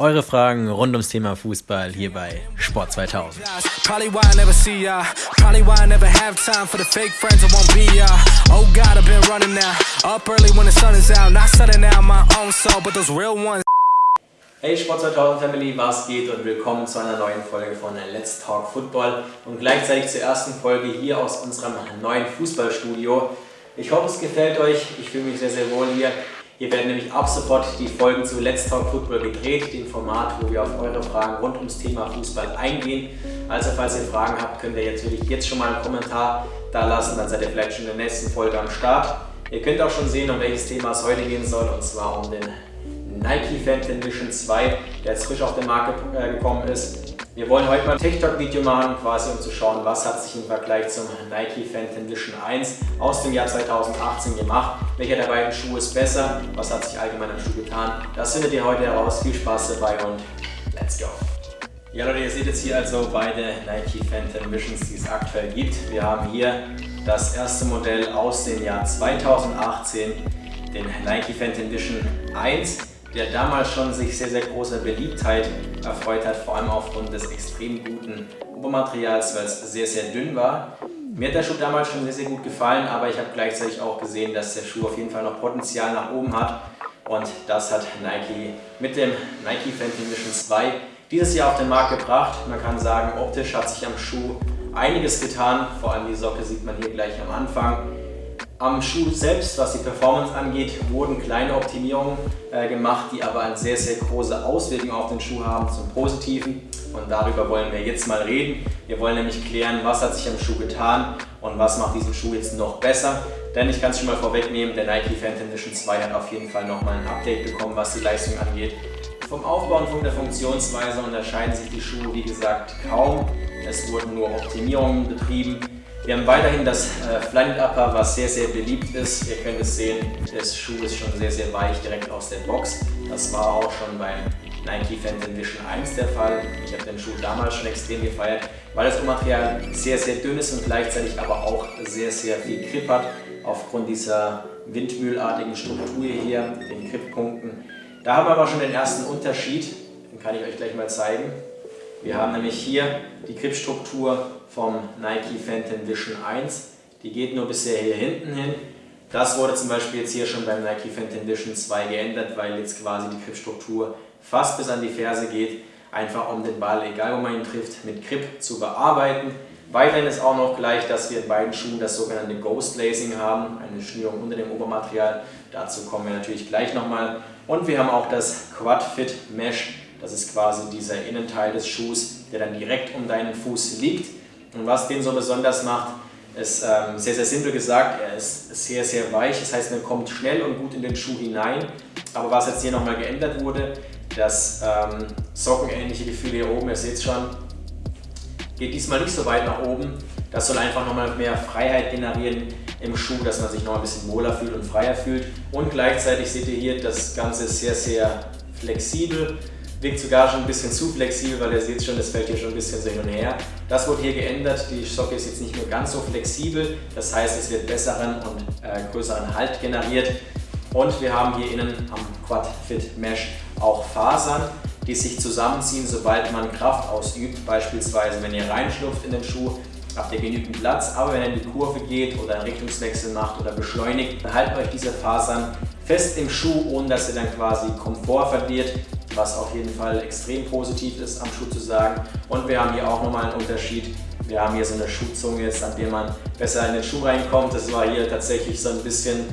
Eure Fragen rund ums Thema Fußball hier bei Sport 2000. Hey Sport 2000 Family, was geht? Und willkommen zu einer neuen Folge von Let's Talk Football. Und gleichzeitig zur ersten Folge hier aus unserem neuen Fußballstudio. Ich hoffe es gefällt euch, ich fühle mich sehr sehr wohl hier. Hier werden nämlich ab sofort die Folgen zu Let's Talk Football gedreht, dem Format, wo wir auf eure Fragen rund ums Thema Fußball eingehen. Also falls ihr Fragen habt, könnt ihr natürlich jetzt schon mal einen Kommentar da lassen, dann seid ihr vielleicht schon in der nächsten Folge am Start. Ihr könnt auch schon sehen, um welches Thema es heute gehen soll, und zwar um den Nike Phantom Vision 2, der jetzt frisch auf den Markt äh, gekommen ist. Wir wollen heute mal ein TikTok-Video machen, quasi um zu schauen, was hat sich im Vergleich zum Nike Phantom Vision 1 aus dem Jahr 2018 gemacht. Welcher der beiden Schuhe ist besser? Was hat sich allgemein am Schuh getan? Das findet ihr heute heraus. Viel Spaß dabei und let's go! Ja Leute, ihr seht jetzt hier also beide Nike Phantom Visions, die es aktuell gibt. Wir haben hier das erste Modell aus dem Jahr 2018, den Nike Phantom Vision 1 der damals schon sich sehr, sehr großer Beliebtheit erfreut hat, vor allem aufgrund des extrem guten Obermaterials, weil es sehr, sehr dünn war. Mir hat der Schuh damals schon sehr, sehr gut gefallen, aber ich habe gleichzeitig auch gesehen, dass der Schuh auf jeden Fall noch Potenzial nach oben hat. Und das hat Nike mit dem Nike Phantom Vision 2 dieses Jahr auf den Markt gebracht. Man kann sagen, optisch hat sich am Schuh einiges getan. Vor allem die Socke sieht man hier gleich am Anfang. Am Schuh selbst, was die Performance angeht, wurden kleine Optimierungen äh, gemacht, die aber eine sehr, sehr große Auswirkung auf den Schuh haben zum Positiven. Und darüber wollen wir jetzt mal reden. Wir wollen nämlich klären, was hat sich am Schuh getan und was macht diesen Schuh jetzt noch besser. Denn ich kann es schon mal vorwegnehmen, der Nike Phantom Edition 2 hat auf jeden Fall nochmal ein Update bekommen, was die Leistung angeht. Vom Aufbau und von der Funktionsweise unterscheiden sich die Schuhe, wie gesagt, kaum. Es wurden nur Optimierungen betrieben. Wir haben weiterhin das äh, Upper, was sehr, sehr beliebt ist. Ihr könnt es sehen, der Schuh ist schon sehr, sehr weich direkt aus der Box. Das war auch schon beim Nike Phantom Vision 1 der Fall. Ich habe den Schuh damals schon extrem gefeiert, weil das Material sehr, sehr dünn ist und gleichzeitig aber auch sehr, sehr viel Grip hat. Aufgrund dieser windmühlartigen Struktur hier, den Grippunkten. Da haben wir aber schon den ersten Unterschied, den kann ich euch gleich mal zeigen. Wir haben nämlich hier die Gripstruktur vom Nike Phantom Vision 1. Die geht nur bisher hier hinten hin. Das wurde zum Beispiel jetzt hier schon beim Nike Phantom Vision 2 geändert, weil jetzt quasi die Gripstruktur fast bis an die Ferse geht. Einfach um den Ball, egal wo man ihn trifft, mit Grip zu bearbeiten. Weiterhin ist auch noch gleich, dass wir in beiden Schuhen das sogenannte Ghost Lacing haben, eine Schnürung unter dem Obermaterial. Dazu kommen wir natürlich gleich nochmal. Und wir haben auch das Quad Fit Mesh das ist quasi dieser Innenteil des Schuhs, der dann direkt um deinen Fuß liegt. Und was den so besonders macht, ist ähm, sehr, sehr simpel gesagt, er ist sehr, sehr weich. Das heißt, man kommt schnell und gut in den Schuh hinein. Aber was jetzt hier nochmal geändert wurde, das ähm, sockenähnliche Gefühl hier oben, ihr seht es schon, geht diesmal nicht so weit nach oben. Das soll einfach nochmal mehr Freiheit generieren im Schuh, dass man sich noch ein bisschen wohler fühlt und freier fühlt. Und gleichzeitig seht ihr hier, das Ganze ist sehr, sehr flexibel wirkt sogar schon ein bisschen zu flexibel, weil ihr seht schon, das fällt hier schon ein bisschen so hin und her. Das wurde hier geändert, die Socke ist jetzt nicht mehr ganz so flexibel, das heißt es wird besseren und äh, größeren Halt generiert. Und wir haben hier innen am Quad Fit Mesh auch Fasern, die sich zusammenziehen, sobald man Kraft ausübt. Beispielsweise, wenn ihr reinschlupft in den Schuh, habt ihr genügend Platz, aber wenn ihr in die Kurve geht oder einen Richtungswechsel macht oder beschleunigt, dann halten euch diese Fasern fest im Schuh, ohne dass ihr dann quasi Komfort verliert was auf jeden Fall extrem positiv ist am Schuh zu sagen. Und wir haben hier auch nochmal einen Unterschied. Wir haben hier so eine Schuhzunge jetzt, an der man besser in den Schuh reinkommt. Das war hier tatsächlich so ein bisschen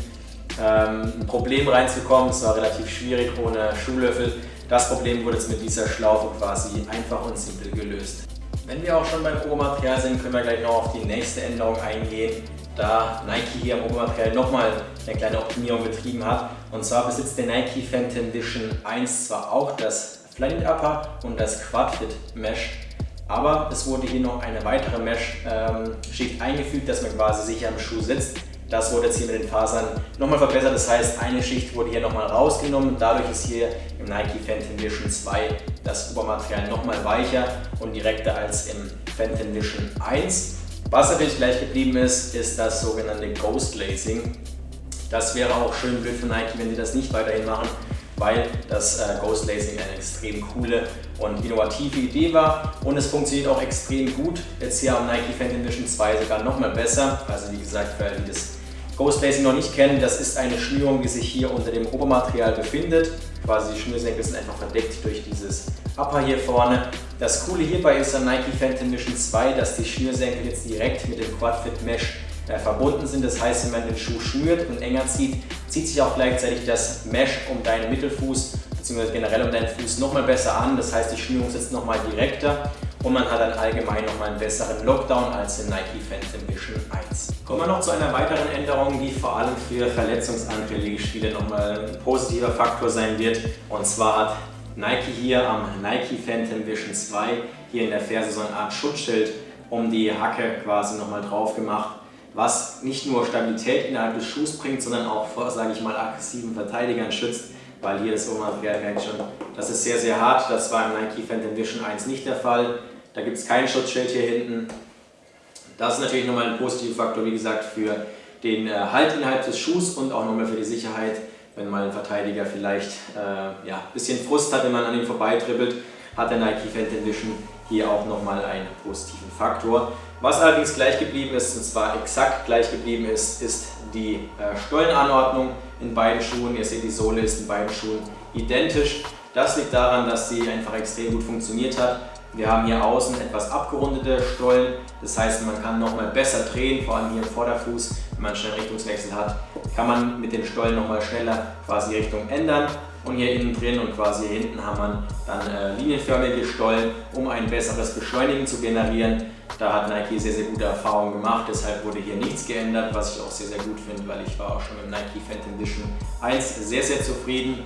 ähm, ein Problem reinzukommen. Es war relativ schwierig ohne Schuhlöffel. Das Problem wurde jetzt mit dieser Schlaufe quasi einfach und simpel gelöst. Wenn wir auch schon beim Obermaterial sind, können wir gleich noch auf die nächste Änderung eingehen da Nike hier am Obermaterial nochmal eine kleine Optimierung betrieben hat. Und zwar besitzt der Nike Phantom Vision 1 zwar auch das Flyknit Upper und das Quad Fit Mesh, aber es wurde hier noch eine weitere Mesh-Schicht ähm, eingefügt, dass man quasi sicher am Schuh sitzt. Das wurde jetzt hier mit den Fasern nochmal verbessert, das heißt eine Schicht wurde hier nochmal rausgenommen. Dadurch ist hier im Nike Phantom Vision 2 das Obermaterial nochmal weicher und direkter als im Phantom Vision 1. Was natürlich gleich geblieben ist, ist das sogenannte Ghost Lacing. Das wäre auch schön blöd für Nike, wenn sie das nicht weiterhin machen. weil das äh, Ghost Lacing eine extrem coole und innovative Idee war und es funktioniert auch extrem gut. Jetzt hier am Nike Phantom Vision 2 sogar nochmal besser. Also wie gesagt, für alle, die das Ghost Lacing noch nicht kennen, das ist eine Schnürung, die sich hier unter dem Obermaterial befindet. Quasi die Schnürsenkel sind einfach verdeckt durch dieses Upper hier vorne. Das Coole hierbei ist am Nike Phantom Vision 2, dass die Schnürsenkel jetzt direkt mit dem Quadfit Mesh äh, verbunden sind. Das heißt, wenn man den Schuh schnürt und enger zieht, zieht sich auch gleichzeitig das Mesh um deinen Mittelfuß bzw. generell um deinen Fuß nochmal besser an. Das heißt, die Schnürung sitzt nochmal direkter und man hat dann allgemein nochmal einen besseren Lockdown als in Nike Phantom Vision 1. Kommen wir noch zu einer weiteren Änderung, die vor allem für verletzungsanfällige Spiele nochmal ein positiver Faktor sein wird. Und zwar hat Nike hier am Nike Phantom Vision 2 hier in der Ferse so eine Art Schutzschild um die Hacke quasi nochmal drauf gemacht was nicht nur Stabilität innerhalb des Schuhs bringt, sondern auch vor, sage ich mal, aggressiven Verteidigern schützt, weil hier das Obermaterial merkt schon, das ist sehr, sehr hart. Das war im Nike Phantom Vision 1 nicht der Fall. Da gibt es kein Schutzschild hier hinten. Das ist natürlich nochmal ein positiver Faktor, wie gesagt, für den äh, Halt innerhalb des Schuhs und auch nochmal für die Sicherheit, wenn mal ein Verteidiger vielleicht äh, ja, ein bisschen Frust hat, wenn man an ihm vorbeitribbelt, hat der Nike Phantom Vision hier auch nochmal einen positiven Faktor. Was allerdings gleich geblieben ist, und zwar exakt gleich geblieben ist, ist die äh, Stollenanordnung in beiden Schuhen. Ihr seht, die Sohle ist in beiden Schuhen identisch. Das liegt daran, dass sie einfach extrem gut funktioniert hat. Wir haben hier außen etwas abgerundete Stollen, das heißt man kann nochmal besser drehen, vor allem hier im Vorderfuß, wenn man schnell Richtungswechsel hat, kann man mit den Stollen nochmal schneller quasi Richtung ändern und hier innen drin und quasi hier hinten haben wir dann äh, linienförmige Stollen, um ein besseres Beschleunigen zu generieren. Da hat Nike sehr, sehr gute Erfahrungen gemacht, deshalb wurde hier nichts geändert, was ich auch sehr, sehr gut finde, weil ich war auch schon mit Nike Phantom Vision 1 sehr, sehr zufrieden.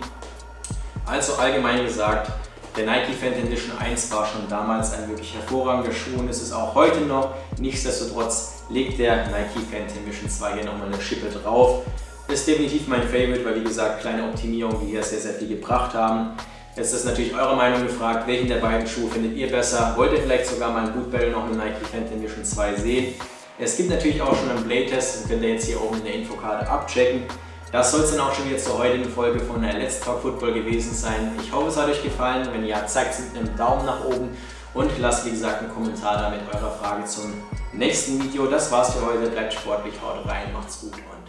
Also allgemein gesagt, der Nike Phantom Vision 1 war schon damals ein wirklich hervorragender Schuh und ist es auch heute noch. Nichtsdestotrotz legt der Nike Phantom Vision 2 hier nochmal eine Schippe drauf. Ist definitiv mein Favorite, weil wie gesagt, kleine Optimierungen, die hier sehr, sehr viel gebracht haben. Jetzt ist natürlich eure Meinung gefragt, welchen der beiden Schuhe findet ihr besser? Wollt ihr vielleicht sogar mal ein Bootbell noch mit Nike Phantom Vision 2 sehen? Es gibt natürlich auch schon einen Blade-Test, den könnt ihr jetzt hier oben in der Infokarte abchecken. Das soll es dann auch schon wieder zur heutigen Folge von der Let's Talk Football gewesen sein. Ich hoffe, es hat euch gefallen. Wenn ja, zeigt es mit einem Daumen nach oben und lasst wie gesagt einen Kommentar da mit eurer Frage zum nächsten Video. Das war's für heute. Bleibt sportlich, haut rein, macht's gut und